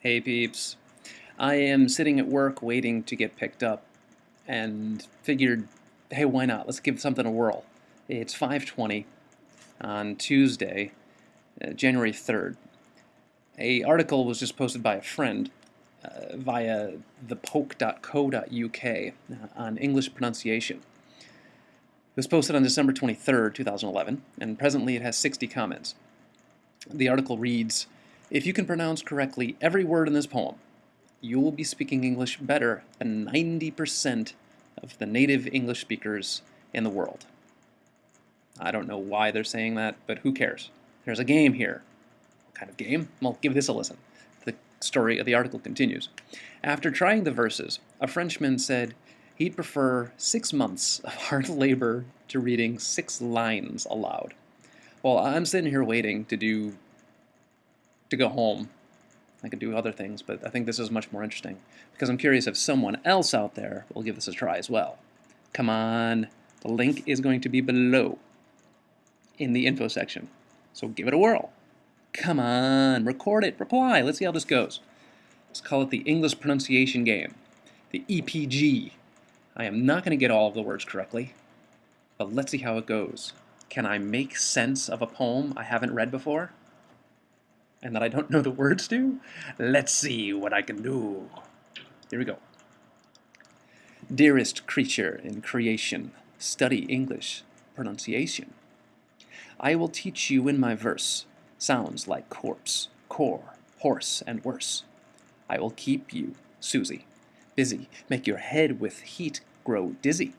Hey peeps. I am sitting at work waiting to get picked up and figured, hey, why not? Let's give something a whirl. It's 5.20 on Tuesday, uh, January 3rd. A article was just posted by a friend uh, via thepoke.co.uk uh, on English pronunciation. It was posted on December 23rd, 2011, and presently it has 60 comments. The article reads, If you can pronounce correctly every word in this poem, you will be speaking English better than 90% of the native English speakers in the world. I don't know why they're saying that, but who cares? There's a game here. What kind of game? Well, give this a listen. The story of the article continues. After trying the verses, a Frenchman said he'd prefer six months of hard labor to reading six lines aloud. Well, I'm sitting here waiting to do to go home I could do other things, but I think this is much more interesting because I'm curious if someone else out there will give this a try as well. Come on, the link is going to be below in the info section, so give it a whirl. Come on, record it, reply, let's see how this goes. Let's call it the English pronunciation game, the EPG. I am not going to get all of the words correctly, but let's see how it goes. Can I make sense of a poem I haven't read before? And that I don't know the words to? Let's see what I can do. Here we go. Dearest creature in creation, study English pronunciation. I will teach you in my verse sounds like corpse, core, horse, and worse. I will keep you, Susie, busy, make your head with heat grow dizzy.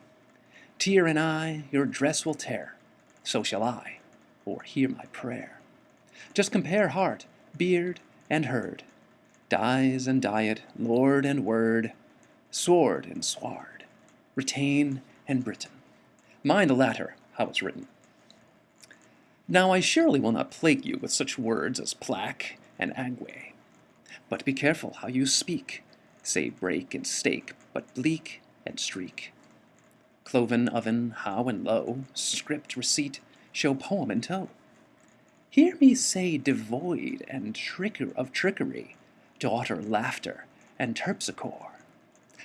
Tear and eye your dress will tear, so shall I, or hear my prayer. Just compare heart beard and herd, dyes and diet, lord and word, sword and sward, retain and Britain. Mind the latter, how it's written. Now I surely will not plague you with such words as plaque and agway. But be careful how you speak. Say break and stake, but bleak and streak. Cloven oven, how and low, script receipt, show poem in tow. Hear me say devoid and tricker of trickery, daughter laughter and terpsichore,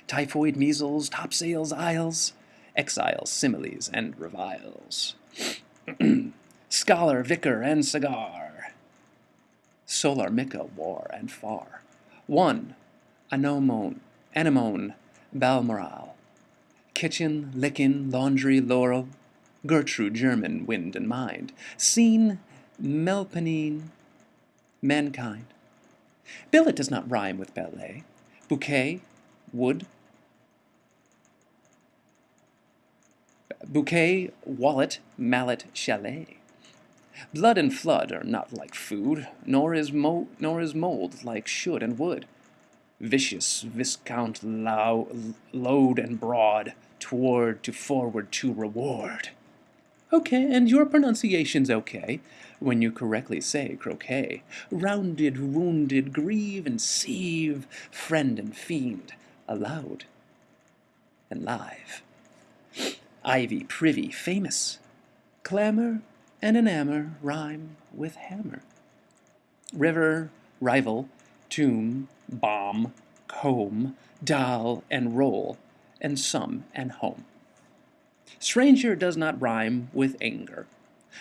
typhoid measles, topsails, isles, exiles, similes, and reviles, scholar, vicar, and cigar, solar mica, war, and far, one, anomone, anemone, balmoral, kitchen, lickin, laundry, laurel, Gertrude, German, wind and mind, scene, Melpomene, mankind. Billet does not rhyme with ballet. Bouquet, wood. Bouquet, wallet, mallet, chalet. Blood and flood are not like food, nor is, mo nor is mold like should and would. Vicious, viscount, low, load and broad, toward to forward to reward. Okay, and your pronunciation's okay when you correctly say croquet. Rounded, wounded, grieve and sieve, friend and fiend, aloud and live. Ivy, privy, famous, clamor and enamor rhyme with hammer. River, rival, tomb, bomb, comb, doll and roll, and some and home. Stranger does not rhyme with anger,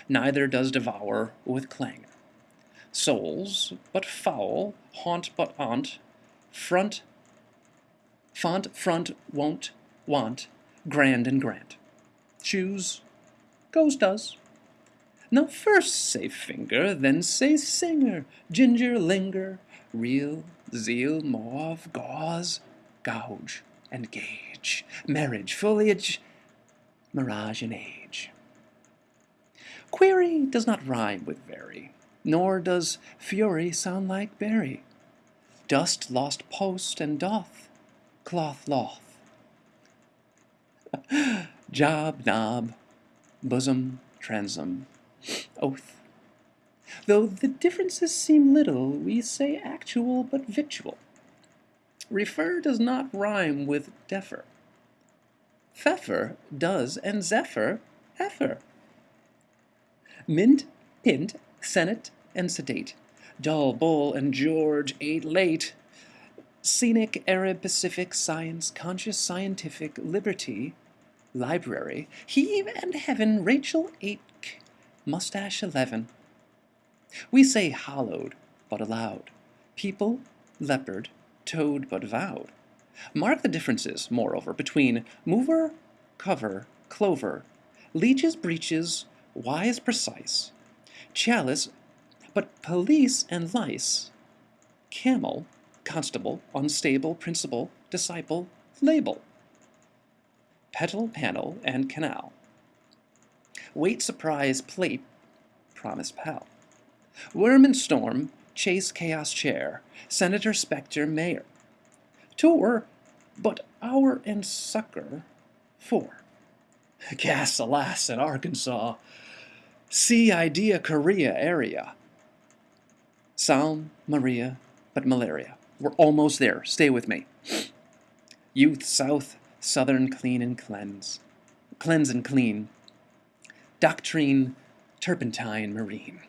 neither does devour with clangor. Souls, but foul, haunt but aunt, front, font, front, won't, want, grand and grant. Choose, goes, does. Now first say finger, then say singer, ginger, linger, real, zeal, mauve, gauze, gouge, and gauge, marriage, foliage, mirage and age. Query does not rhyme with very, nor does fury sound like berry. Dust lost post and doth, cloth loth. Job, knob, bosom, transom, oath. Though the differences seem little, we say actual but victual. Refer does not rhyme with defer. Pfeffer does, and Zephyr, heifer. Mint, pint, senate, and sedate. Dull, bull, and George ate late. Scenic Arab Pacific Science Conscious Scientific Liberty Library Heave and Heaven Rachel Aitk Mustache 11 We say hallowed but aloud People, leopard, toad but vowed Mark the differences, moreover, between mover, cover, clover, leeches, breeches, wise, precise, chalice, but police and lice, camel, constable, unstable, principal, disciple, label, petal, panel, and canal, wait, surprise, plate, promise, pal, worm and storm, chase, chaos, chair, senator, spectre, mayor, tour, but hour and sucker, four. Gas, alas, in Arkansas. See idea, Korea area. Psalm, Maria, but malaria. We're almost there. Stay with me. Youth, South, Southern, clean and cleanse. Cleanse and clean. Doctrine, turpentine, marine.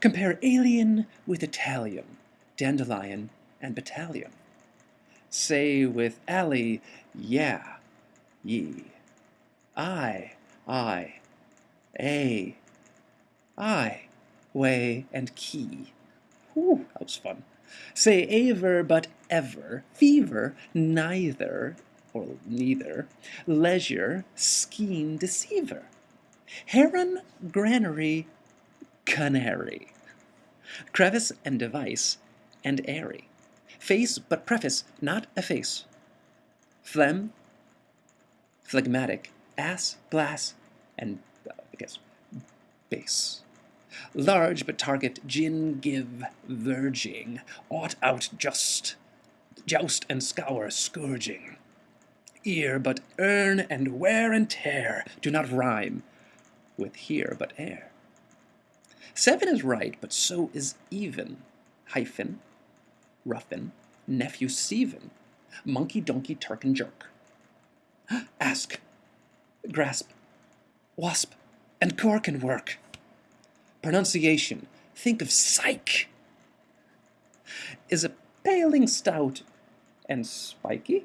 Compare alien with Italian, dandelion, and battalion. Say with alley, yeah, ye. I, I, a, I, way, and key. Whew, that was fun. Say aver but ever, fever, neither, or neither, leisure, scheme, deceiver. Heron, granary, canary. Crevice and device, and airy. Face but preface, not a face. Phlegm, phlegmatic, ass, glass, and, uh, I guess, base. Large but target, gin, give, verging, ought out just, joust and scour, scourging. Ear but earn and wear and tear do not rhyme with here but air. Seven is right, but so is even, hyphen, ruffin, nephew Stephen, monkey, donkey, turk, and jerk. Ask, grasp, wasp, and cork and work. Pronunciation, think of psych. Is a paling stout and spiky?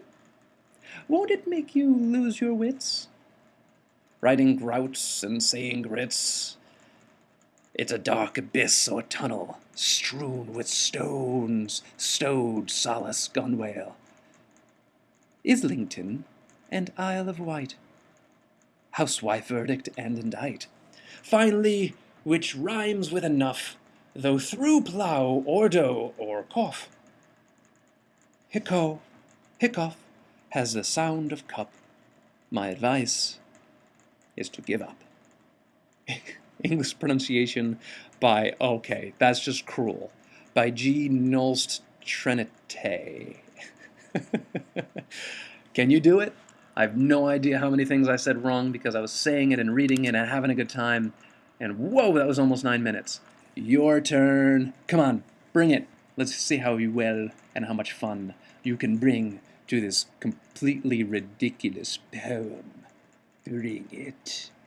Won't it make you lose your wits? Writing grouts and saying grits. It's a dark abyss or tunnel, strewn with stones, stowed solace gunwale. Islington and Isle of Wight. Housewife verdict and indict. Finally, which rhymes with enough, though through plough or doe or cough. Hicco, hiccough has the sound of cup. My advice is to give up. English pronunciation by, okay, that's just cruel, by G. Nolst Trenité. Can you do it? I have no idea how many things I said wrong because I was saying it and reading it and having a good time. And whoa, that was almost nine minutes. Your turn. Come on, bring it. Let's see how well and how much fun you can bring to this completely ridiculous poem. Bring it.